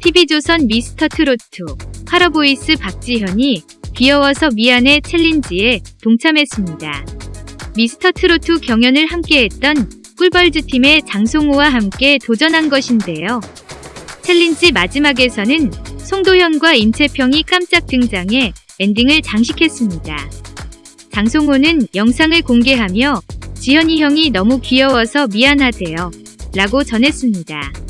TV조선 미스터 트로트 파라보이스 박지현이 귀여워서 미안해 챌린지에 동참했습니다. 미스터 트로트 경연을 함께했던 꿀벌즈 팀의 장송호와 함께 도전한 것인데요. 챌린지 마지막에서는 송도현과 임채평이 깜짝 등장해 엔딩을 장식했습니다. 장송호는 영상을 공개하며 지현이 형이 너무 귀여워서 미안하대요. 라고 전했습니다.